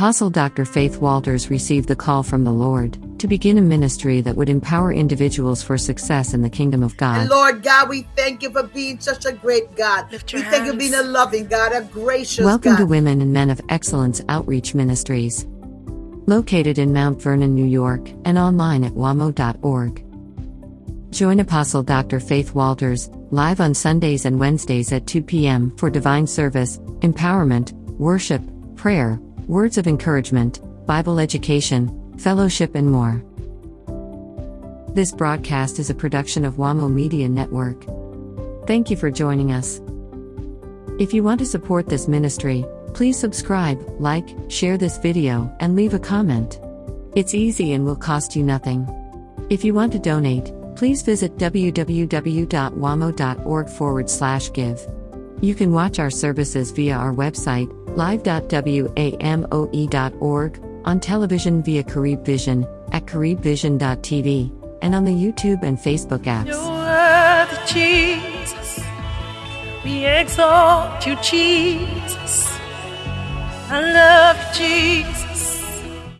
Apostle Dr. Faith Walters received the call from the Lord to begin a ministry that would empower individuals for success in the kingdom of God. And Lord God, we thank you for being such a great God. Lift We your thank you for being a loving God, a gracious Welcome God. to Women and Men of Excellence Outreach Ministries. Located in Mount Vernon, New York, and online at wamo.org. Join Apostle Dr. Faith Walters live on Sundays and Wednesdays at 2 p.m. for divine service, empowerment, worship, prayer, words of encouragement, Bible education, fellowship, and more. This broadcast is a production of WAMO Media Network. Thank you for joining us. If you want to support this ministry, please subscribe, like, share this video, and leave a comment. It's easy and will cost you nothing. If you want to donate, please visit www.wamo.org forward slash give. You can watch our services via our website, live.wamo.org, on television via Carib Vision, at caribvision.tv, and on the YouTube and Facebook apps. You're Jesus. We exalt you, Jesus. I love Jesus.